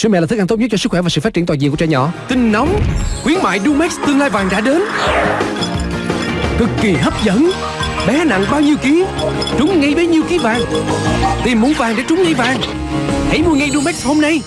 Sữa mẹ là thức ăn tốt nhất cho sức khỏe và sự phát triển toàn diện của trẻ nhỏ. Tin nóng, Khuyến mại Dumex tương lai vàng đã đến. Cực kỳ hấp dẫn. Bé nặng bao nhiêu ký? Trúng ngay bấy nhiêu ký vàng. Tìm muốn vàng để trúng ngay vàng. Hãy mua ngay Dumex hôm nay.